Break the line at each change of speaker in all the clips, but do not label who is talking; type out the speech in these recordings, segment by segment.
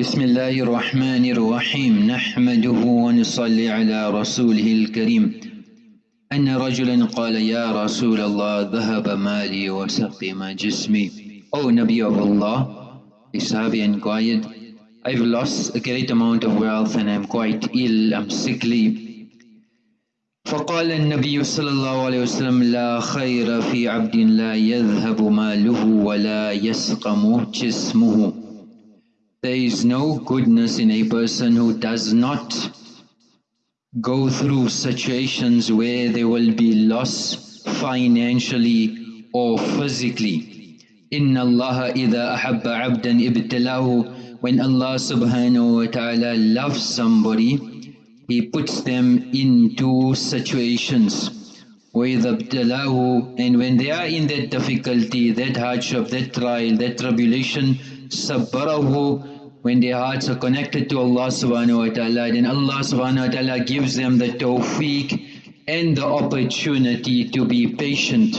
بسم الله الرحمن الرحيم. نحمده ونصلي على رسوله الكريم. أن رجلا قال يا رسول الله ذهب مالي وسقم جسمي. O Nabi of Allah, the Sahabi inquired, I've lost a great amount of wealth and I'm quite ill, I'm sickly. فقال النبي صلى الله عليه وسلم لا خير في عبد لا يذهب ماله ولا يسقم جسمه. There is no goodness in a person who does not go through situations where there will be loss financially or physically. إن الله إذا أحب عبدا ابتلاه When Allah subhanahu wa ta'ala loves somebody, He puts them into situations. وإذا ابتلاه And when they are in that difficulty, that hardship, that trial, that tribulation, صبره when their hearts are connected to Allah subhanahu wa ta'ala, then Allah subhanahu wa ta'ala gives them the tawfiq and the opportunity to be patient.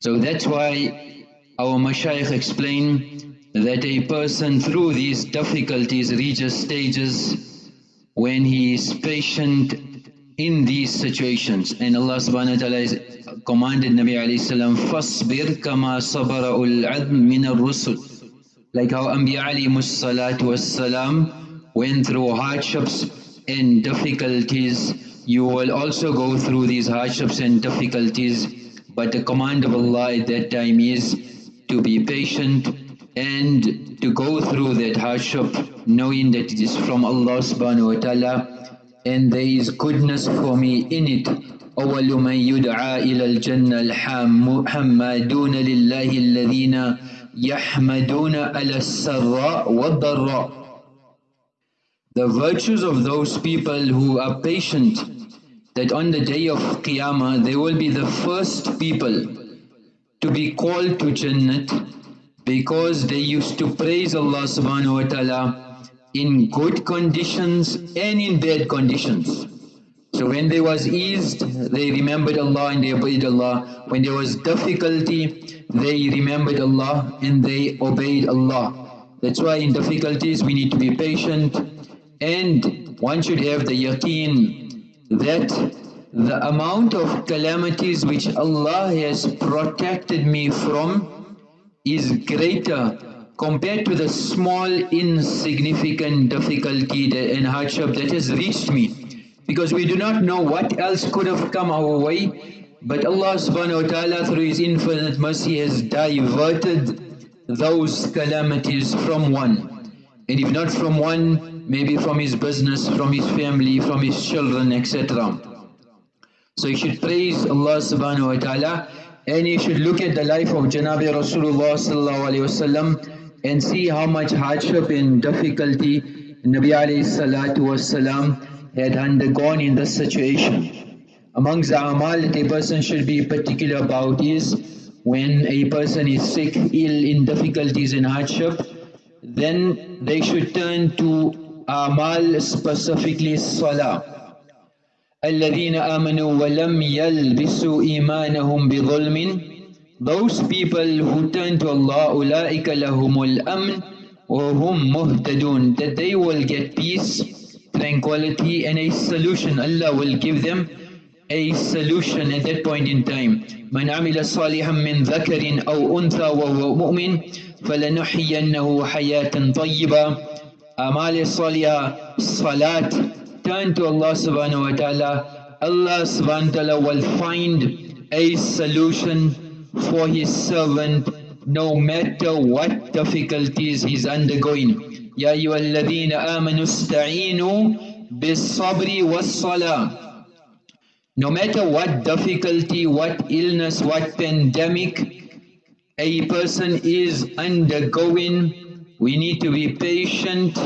So that's why our mashayikh explain that a person through these difficulties reaches stages when he is patient in these situations. And Allah subhanahu wa ta'ala has commanded Nabi alayhi salam, فَاصْبِرْ كَمَا صَبَرَ الْعَذْمِ مِنَ الرُّسُلِ like how Anbiya alayhi salatu wassalam went through hardships and difficulties, you will also go through these hardships and difficulties. But the command of Allah at that time is to be patient and to go through that hardship knowing that it is from Allah subhanahu wa ta'ala and there is goodness for me in it. أول من يدعى إلى الجنة الحمادون لله الذين يحمدون على السراء والضراء The virtues of those people who are patient that on the day of Qiyamah they will be the first people to be called to Jannat because they used to praise Allah subhanahu wa ta'ala in good conditions and in bad conditions. So when there was ease, they remembered Allah and they obeyed Allah. When there was difficulty, they remembered Allah and they obeyed Allah. That's why in difficulties we need to be patient and one should have the yaqeen that the amount of calamities which Allah has protected me from is greater compared to the small insignificant difficulty and hardship that has reached me because we do not know what else could have come our way but Allah subhanahu wa ta'ala through His infinite mercy has diverted those calamities from one and if not from one maybe from his business, from his family, from his children etc. So you should praise Allah subhanahu wa ta'ala and you should look at the life of Janabi Rasulullah sallallahu alayhi wasallam and see how much hardship and difficulty Nabi alayhi salatu wasalam had undergone in this situation. Amongst the amal that a person should be particular about is when a person is sick, ill, in difficulties and hardship, then they should turn to amal specifically salah. الذين آمنوا ولم يلبسوا إيمانهم بظلم Those people who turn to Allah أولئك لهم الأمن وهم مهتدون that they will get peace tranquility and a solution. Allah will give them a solution at that point in time. من عمل صالحا من ذكر أو أنثى وهو مؤمن فلنحيينه حياة طيبة أعمال الصالحة صلاة turn to Allah subhanahu wa ta'ala Allah subhanahu wa ta'ala will find a solution for his servant no matter what difficulties he's undergoing يا أيها الذين آمنوا استعينوا بالصبر والصلاة No matter what difficulty, what illness, what pandemic a person is undergoing, we need to be patient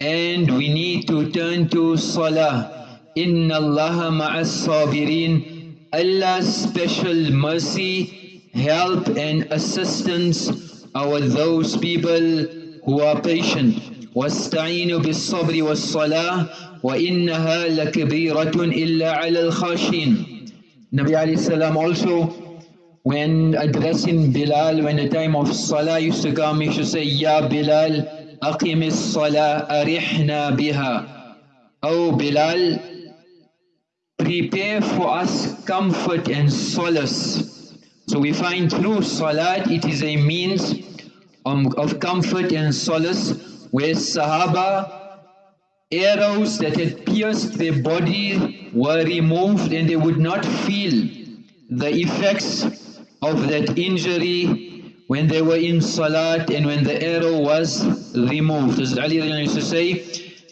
and we need to turn to Salah. Inna Allah ma'as sabirin. Allah's special mercy, help and assistance are those people are patient واستعينوا بالصبر والصلاة وإنها لكبيرة إلا على الخاشين Nabi alayhi salam also when addressing Bilal when the time of Salah used to come he should say Ya Bilal أقم الصلاة أرحنا بها O Bilal, prepare for us comfort and solace. So we find through Salat, it is a means of comfort and solace where Sahaba, arrows that had pierced their body were removed and they would not feel the effects of that injury when they were in Salat and when the arrow was removed. As Ali used to say,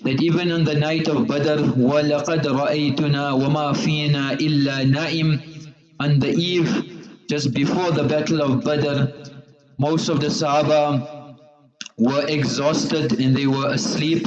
that even on the night of Badr, وَلَقَدْ رَأَيْتُنَا وَمَا فِينَا إِلَّا نَائِمٌ On the eve, just before the battle of Badr, most of the Sahaba were exhausted and they were asleep,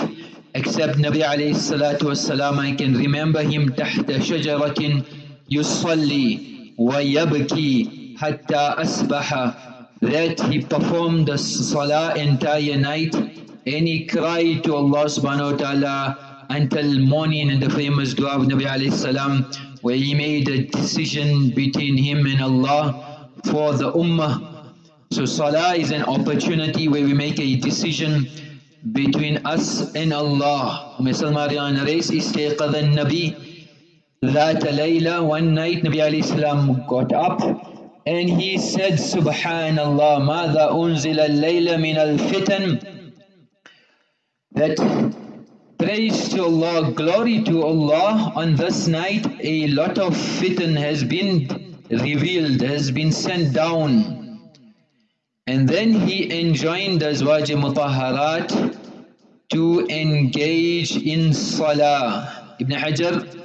except Nabi alayhi salatu wasalam, I can remember him تحت شجرة يصلي ويبكي حتى أصبح that he performed the salah entire night and he cried to Allah subhanahu wa ta'ala until morning in the famous dua of Nabi alayhi salam where he made a decision between him and Allah for the ummah. So salah is an opportunity where we make a decision between us and Allah. Umm Salma narrates, استيقظ النبي ذات ليلة One night Nabi alayhi salam got up and he said, Subhanallah, ماذا أنزل الليل من الفتن that praise to Allah, glory to Allah, on this night a lot of fitan has been revealed, has been sent down. And then he enjoined Azwaj Mutaharat to engage in Salah. Ibn Hajar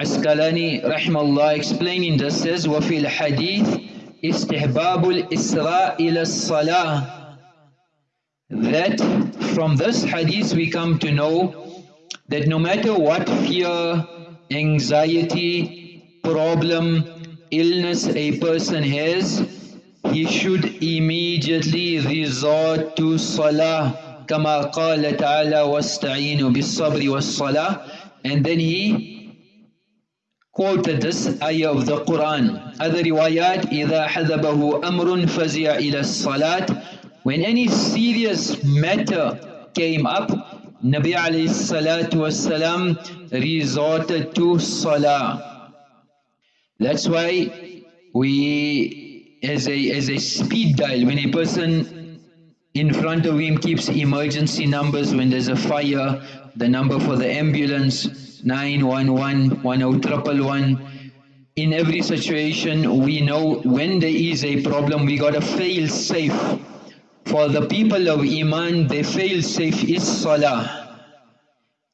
Asqalani rahimahullah explaining this says, وَفِي الْحَدِيثِ إِسْتِحْبَابُ الْإِسْرَاءِ إِلَى الصَّلَاةِ that from this hadith we come to know that no matter what fear, anxiety, problem, illness a person has, he should immediately resort to salah كما قال تعالى واستعينوا بالصبر والصلاة and then he quoted this ayah of the Quran other riwayat إذا حذبه أمر فزع إلى الصلاة when any serious matter came up, Nabi alayhi salatu wasalam resorted to salah. That's why we, as a, as a speed dial, when a person in front of him keeps emergency numbers when there's a fire, the number for the ambulance, 911, 10111. In every situation, we know when there is a problem, we got to fail safe. For the people of Iman, their fail-safe is Salah.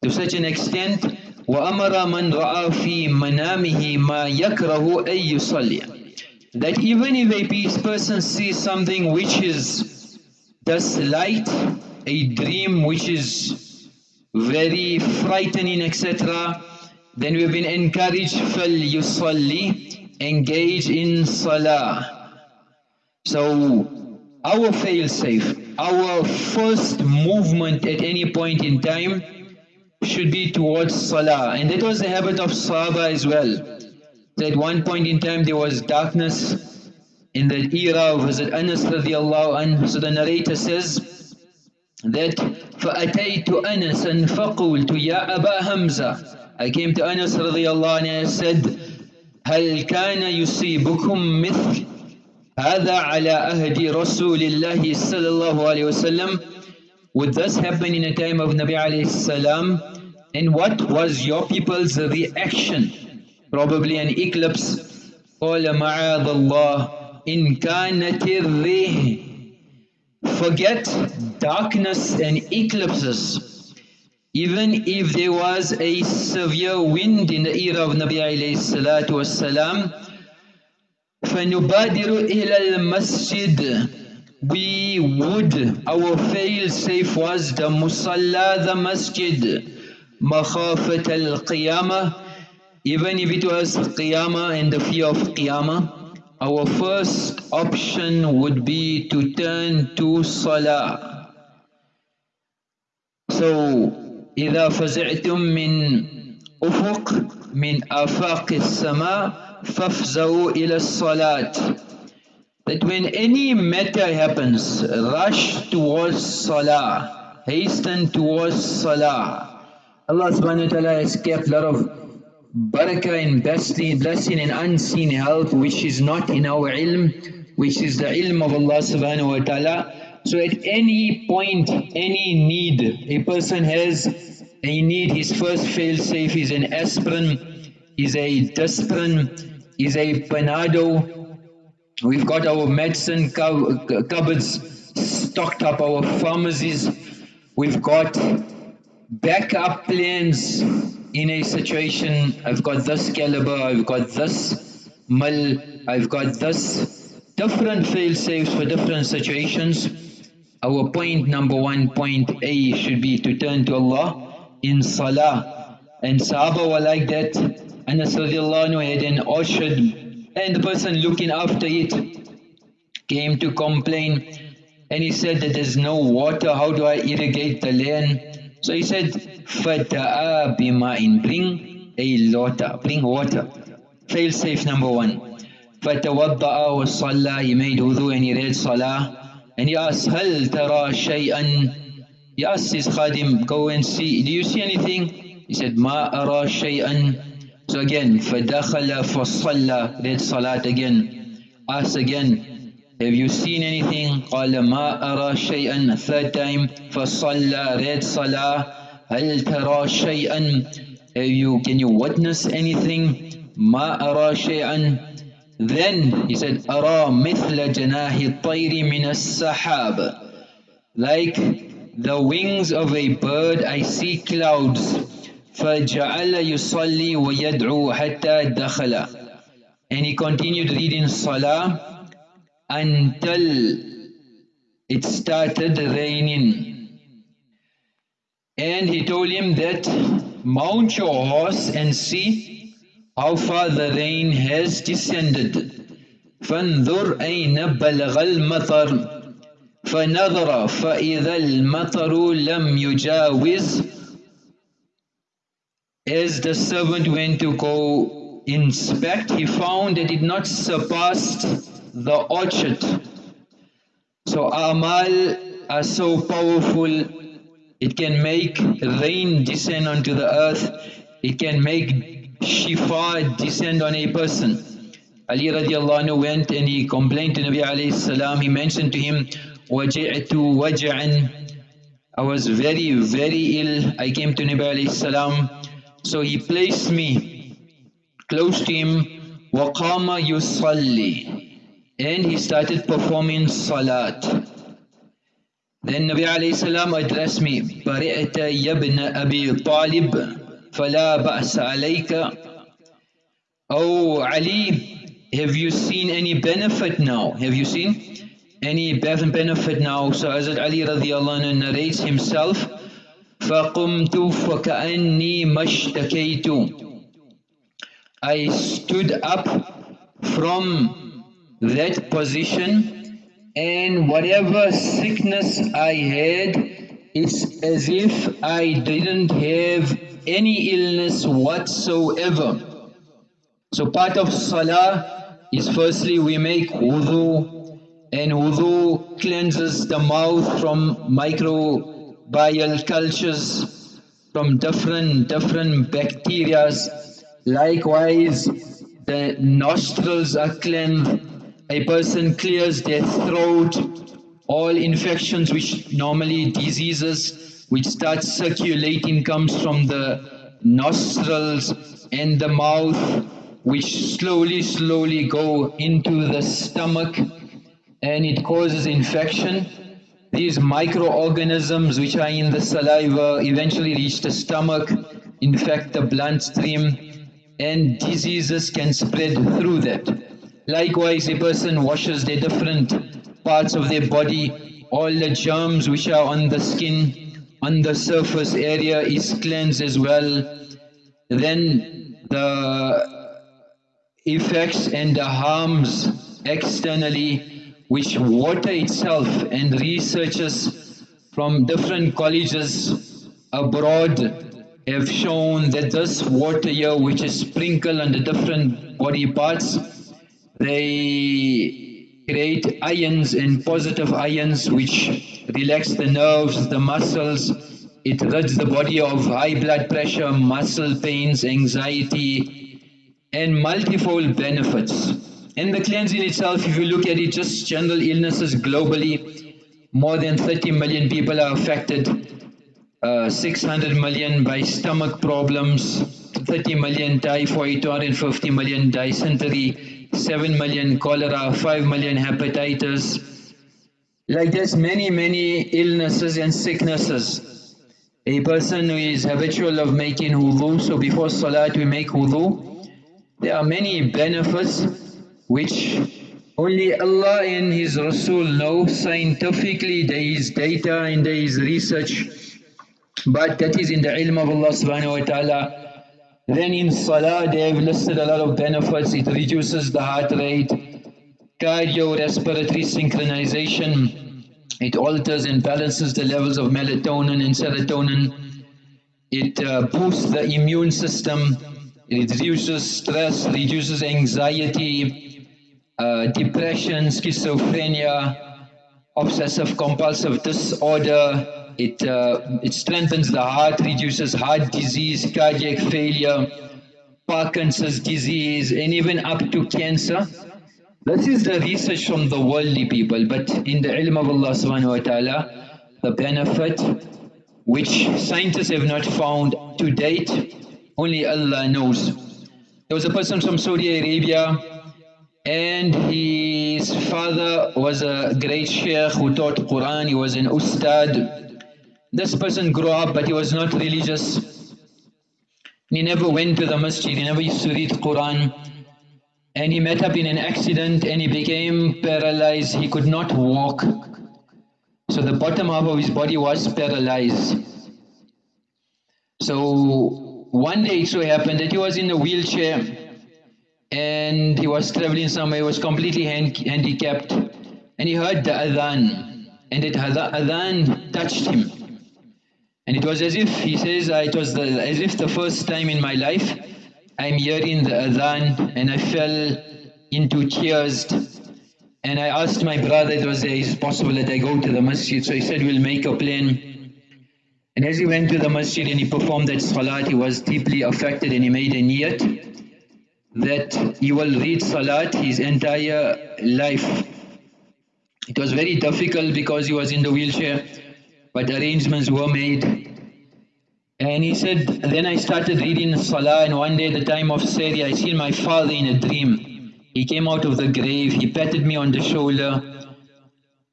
To such an extent, وَأَمَرَ مَنْ رَأَى فِي مَنَامِهِ مَا يَكْرَهُ أَن يُصَلِّيَ That even if a person sees something which is thus light, a dream which is very frightening, etc., then we've been encouraged, فَلْيُصَلِّ Engage in Salah. So, our fail-safe, our first movement at any point in time should be towards Salah. And that was the habit of Sahaba as well. That at one point in time there was darkness in the era of Hazrat Anas radiallahu anhu. So the narrator says that فَأَتَيْتُ أَنَسًا فَقُلْتُ يَا أَبَا هَمْزَةً I came to Anas radiallahu anhu and I said هَلْ كَانَ يُصِيبُكُم مِثْلِ هذا على أهد رسول الله صلى الله عليه وسلم Would this happen in a time of Nabi alayhi salam? And what was your people's reaction? Probably an eclipse. قال معاذ الله إن كانت الريح Forget darkness and eclipses. Even if there was a severe wind in the era of Nabi alayhi salatu wasalam, فنبادر إلى المسجد we would our fail safe was the musalla the masjid مخافة القيامة even if it was qiyamah and the fear of qiyamah our first option would be to turn to salah so إذا فزعتم من أفق من آفاق السماء فَافْزَوْا إِلَى الصَّلَاةِ That when any matter happens, rush towards salah. hasten towards salah. Allah subhanahu wa ta'ala has kept a lot of barakah and blessing, blessing and unseen help which is not in our ilm, which is the ilm of Allah subhanahu wa ta'ala. So at any point, any need a person has, a need, his first fail safe is an aspirin, is a dispirin, is a panado. We've got our medicine cupboards stocked up, our pharmacies. We've got backup plans in a situation, I've got this caliber, I've got this mil, I've got this different fail safes for different situations. Our point number one, point A should be to turn to Allah in salah. And Sahaba were like that. Anas radiallahu anhu had an orchard and the person looking after it came to complain and he said that there's no water, how do I irrigate the land? So he said, فَتَآ بِمَاءٍ Bring a water, bring water. Fail safe number one. فَتَوَضَّأَ وَصَلَّى He made wudu and he read salah. And he asked, هَلْ تَرَى شَيْئًا He asked his khadim, go and see, do you see anything? He said, مَا أَرَى شَيْئًا So again, فَدَخَلَ فَصَلَّى Read salat again. Asked again, have you seen anything? قال ما أرى شيئا third time فصلى read صلاة هل ترى شيئا Have you, can you witness anything? ما أرى شيئا Then he said أرى مثل جناح الطير من السحاب Like the wings of a bird I see clouds فجعل يصلي ويدعو حتى دخل And he continued reading Salah until it started raining. And he told him that mount your horse and see how far the rain has descended. فانظر أين بلغ المطر فنظر فإذا المطر لم يجاوز As the servant went to go inspect, he found that it not surpassed the orchard. So amal are so powerful, it can make rain descend onto the earth, it can make shifa descend on a person. Ali radiallahu anhu went and he complained to Nabi alayhi salam, he mentioned to him, وَجِعْتُ وَجَعًا I was very, very ill. I came to Nabi alayhi salam. So he placed me close to him. وَقَامَ يُصَلِّي and he started performing salat. Then Nabi alayhi salam addressed me, بَرِئْتَ يَبْنَ أَبِي طَالِبْ فَلَا بَأْسَ عَلَيْكَ Oh Ali, have you seen any benefit now? Have you seen any benefit now? So Hazrat Ali radiallahu anhu narrates himself, فَقُمْتُ فَكَأَنِّي مَشْتَكَيْتُ I stood up from that position and whatever sickness I had, it's as if I didn't have any illness whatsoever. So part of salah is firstly we make wudu and wudu cleanses the mouth from microbial cultures, from different, different bacterias. Likewise, the nostrils are cleansed a person clears their throat, all infections which normally diseases which start circulating comes from the nostrils and the mouth which slowly slowly go into the stomach and it causes infection. These microorganisms which are in the saliva eventually reach the stomach, infect the bloodstream and diseases can spread through that. Likewise, a person washes the different parts of their body, all the germs which are on the skin, on the surface area is cleansed as well. Then the effects and the harms externally, which water itself and researchers from different colleges abroad have shown that this water here which is sprinkled on the different body parts they create ions and positive ions which relax the nerves, the muscles. It rids the body of high blood pressure, muscle pains, anxiety, and multifold benefits. And the cleansing itself, if you look at it, just general illnesses globally, more than 30 million people are affected. Uh, 600 million by stomach problems, 30 million typhoid, 250 million dysentery, 7 million cholera, 5 million hepatitis. Like there's many, many illnesses and sicknesses. A person who is habitual of making wudu, so before salat we make wudu. There are many benefits which only Allah and His Rasul know scientifically, there is data and there is research. But that is in the ilm of Allah subhanahu wa ta'ala then in Salah, they have listed a lot of benefits. It reduces the heart rate, cardiorespiratory synchronization. It alters and balances the levels of melatonin and serotonin. It uh, boosts the immune system. It reduces stress, reduces anxiety, uh, depression, schizophrenia, obsessive compulsive disorder, it, uh, it strengthens the heart, reduces heart disease, cardiac failure, Parkinson's disease, and even up to cancer. This is the research from the worldly people, but in the ilm of Allah subhanahu wa ta'ala, the benefit which scientists have not found to date, only Allah knows. There was a person from Saudi Arabia and his father was a great sheikh who taught Quran, he was an ustad, this person grew up but he was not religious. He never went to the masjid, he never used to read Quran. And he met up in an accident and he became paralyzed, he could not walk. So the bottom half of his body was paralyzed. So one day it so happened that he was in a wheelchair and he was traveling somewhere, he was completely hand handicapped and he heard the adhan and that adhan touched him. And it was as if, he says, uh, it was the, as if the first time in my life I'm hearing the adhan and I fell into tears. And I asked my brother, it was, is it possible that I go to the masjid? So he said, we'll make a plan. And as he went to the masjid and he performed that salat, he was deeply affected and he made a niyat that he will read salat his entire life. It was very difficult because he was in the wheelchair but arrangements were made. And he said, then I started reading Salah and one day at the time of Sehri, I seen my father in a dream. He came out of the grave, he patted me on the shoulder.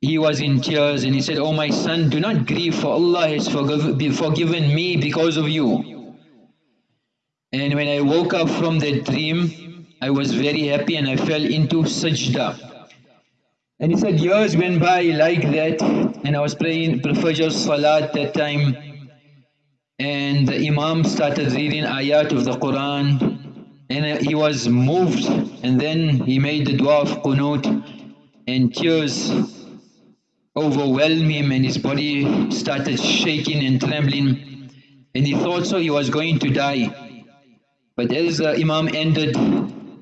He was in tears and he said, Oh my son, do not grieve for Allah has forgive, forgiven me because of you. And when I woke up from that dream, I was very happy and I fell into sajda. And he said years went by like that and I was praying Fajr Salat that time and the Imam started reading ayat of the Quran and he was moved and then he made the dua of qunut and tears overwhelmed him and his body started shaking and trembling and he thought so he was going to die. But as the Imam ended,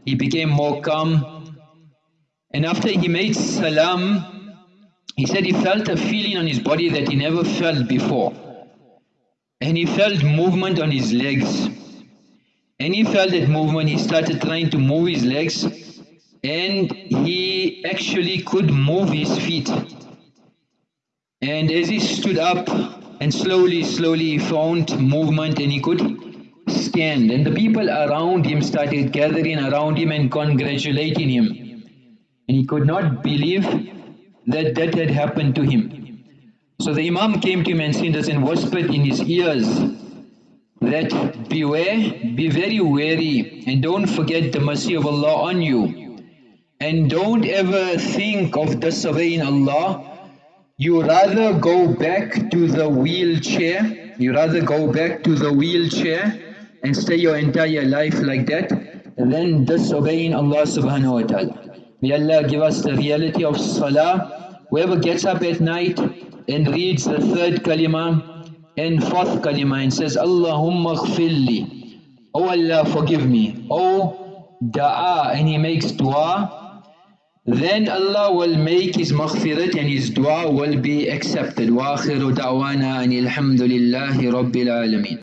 he became more calm and after he made salam, he said he felt a feeling on his body that he never felt before. And he felt movement on his legs. And he felt that movement, he started trying to move his legs and he actually could move his feet. And as he stood up and slowly, slowly he found movement and he could stand. And the people around him started gathering around him and congratulating him. And he could not believe that that had happened to him. So the Imam came to him and said this and whispered in his ears that beware, be very wary and don't forget the mercy of Allah on you. And don't ever think of disobeying Allah. You rather go back to the wheelchair, you rather go back to the wheelchair and stay your entire life like that than disobeying Allah subhanahu wa ta'ala. May Allah give us the reality of salah. Whoever gets up at night and reads the third kalima and fourth kalima and says, Allahumma ghfirli. Oh Allah, forgive me. Oh da'a, and he makes dua, then Allah will make his maghfirat and his dua will be accepted. وآخر دعوانا أن الحمد لله رب العالمين